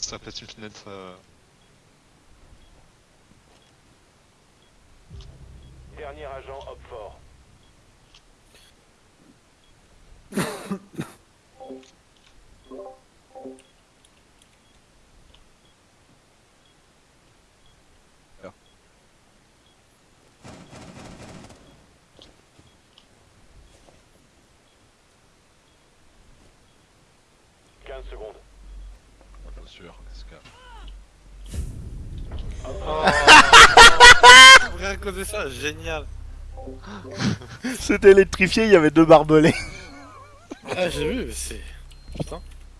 Ça fait une fenêtre. Dernier agent hop fort. Quinze secondes. Sûr, qu'est-ce que. Rien à cause de ça, génial. C'était électrifié, il y avait deux barbelés. Ah, j'ai vu, mais c'est. Putain.